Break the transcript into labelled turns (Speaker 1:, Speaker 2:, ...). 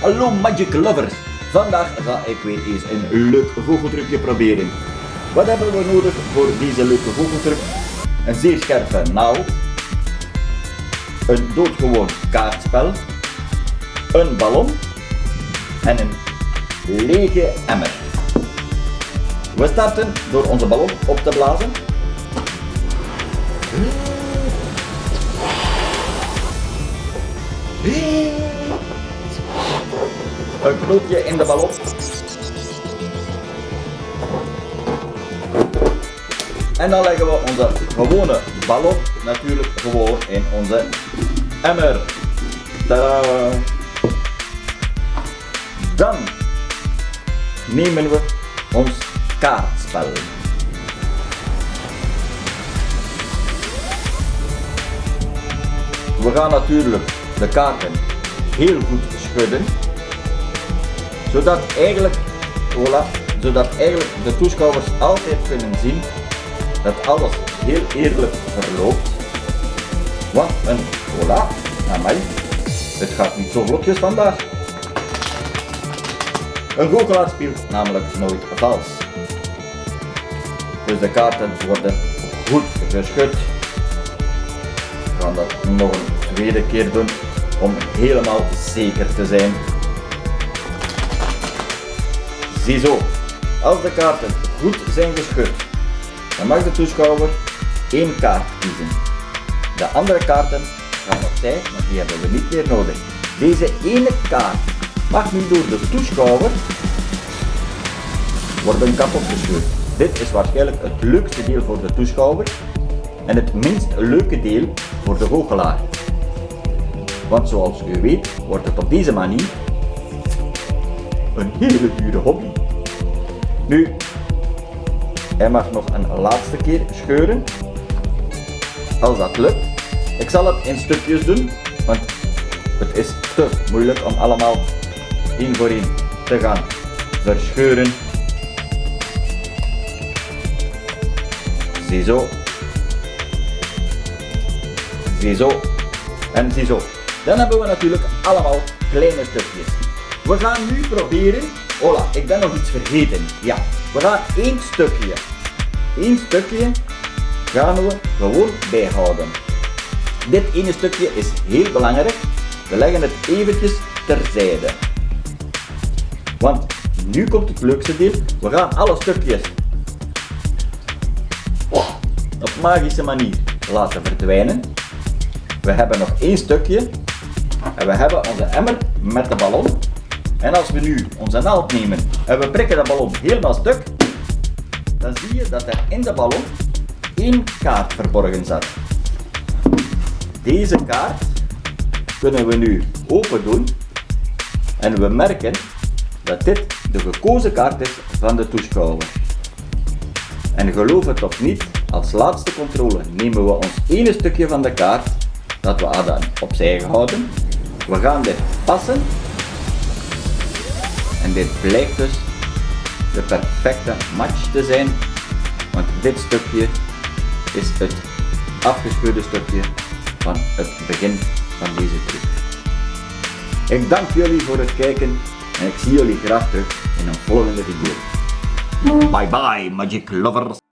Speaker 1: Hallo Magic Lovers! Vandaag ga ik weer eens een leuk goocheltrucje proberen. Wat hebben we nodig voor deze leuke goocheltruc? Een zeer scherpe naald, een doodgewoon kaartspel, een ballon en een lege emmer. We starten door onze ballon op te blazen. Een knoopje in de ballon. En dan leggen we onze gewone ballon natuurlijk gewoon in onze emmer. Tadaa. Dan nemen we ons kaartspel. We gaan natuurlijk de kaarten heel goed schudden, zodat eigenlijk, voilà, zodat eigenlijk de toeschouwers altijd kunnen zien dat alles heel eerlijk verloopt. Want een voilà, mij, het gaat niet zo vlotjes vandaag. Een goochelaar speelt namelijk nooit vals. Dus de kaarten worden goed geschud. We gaan dat nog een tweede keer doen om helemaal zeker te zijn. Ziezo, als de kaarten goed zijn geschud, dan mag de toeschouwer één kaart kiezen. De andere kaarten gaan opzij, maar die hebben we niet meer nodig. Deze ene kaart mag nu door de toeschouwer worden kapot gescheurd. Dit is waarschijnlijk het leukste deel voor de toeschouwer en het minst leuke deel voor de goochelaar. Want zoals u weet wordt het op deze manier een hele dure hobby. Nu, hij mag nog een laatste keer scheuren. Als dat lukt. Ik zal het in stukjes doen, want het is te moeilijk om allemaal één voor één te gaan verscheuren. Ziezo. Ziezo. En ziezo. Dan hebben we natuurlijk allemaal kleine stukjes. We gaan nu proberen, hola, ik ben nog iets vergeten. Ja, we gaan één stukje, één stukje gaan we gewoon bijhouden. Dit ene stukje is heel belangrijk. We leggen het eventjes terzijde. Want nu komt het leukste deel. We gaan alle stukjes op magische manier laten verdwijnen. We hebben nog één stukje en we hebben onze emmer met de ballon. En als we nu onze naald nemen en we prikken de ballon helemaal stuk, dan zie je dat er in de ballon één kaart verborgen zat. Deze kaart kunnen we nu open doen en we merken dat dit de gekozen kaart is van de toeschouwer. En geloof het of niet, als laatste controle nemen we ons ene stukje van de kaart dat we hadden opzij gehouden. We gaan dit passen en dit blijkt dus de perfecte match te zijn, want dit stukje is het afgescheurde stukje van het begin van deze truc. Ik dank jullie voor het kijken en ik zie jullie graag terug in een volgende video. Bye bye Magic Lovers!